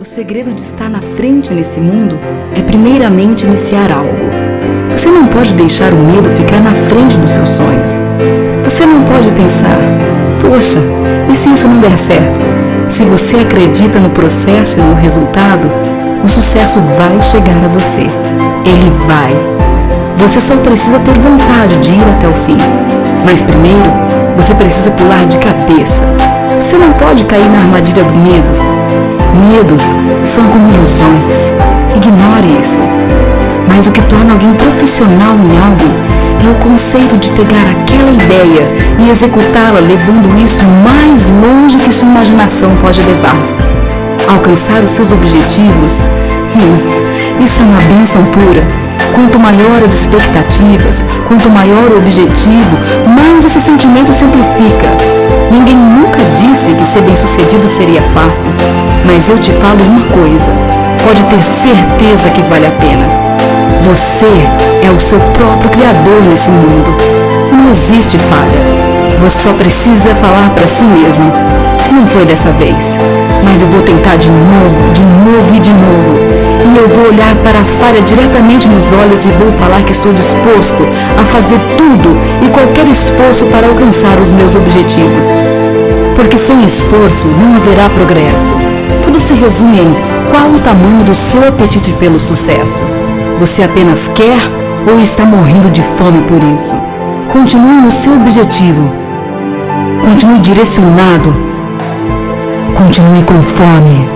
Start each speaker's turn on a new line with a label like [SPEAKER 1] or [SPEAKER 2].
[SPEAKER 1] O segredo de estar na frente nesse mundo é primeiramente iniciar algo. Você não pode deixar o medo ficar na frente dos seus sonhos. Você não pode pensar, poxa, e se isso não der certo? Se você acredita no processo e no resultado, o sucesso vai chegar a você. Ele vai. Você só precisa ter vontade de ir até o fim. Mas primeiro, você precisa pular de cabeça. Você não pode cair na armadilha do medo Medos são como ilusões. Ignore isso. Mas o que torna alguém profissional em algo é o conceito de pegar aquela ideia e executá-la levando isso mais longe que sua imaginação pode levar. Alcançar os seus objetivos, hum, isso é uma bênção pura. Quanto maior as expectativas, quanto maior o objetivo, mais esse sentimento simplifica. Ninguém nunca seria fácil, mas eu te falo uma coisa, pode ter certeza que vale a pena. Você é o seu próprio criador nesse mundo. Não existe falha. Você só precisa falar para si mesmo. Não foi dessa vez, mas eu vou tentar de novo, de novo e de novo. E eu vou olhar para a falha diretamente nos olhos e vou falar que estou disposto a fazer tudo e qualquer esforço para alcançar os meus objetivos. Porque sem esforço não haverá progresso. Tudo se resume em qual o tamanho do seu apetite pelo sucesso. Você apenas quer ou está morrendo de fome por isso? Continue no seu objetivo. Continue direcionado. Continue com fome.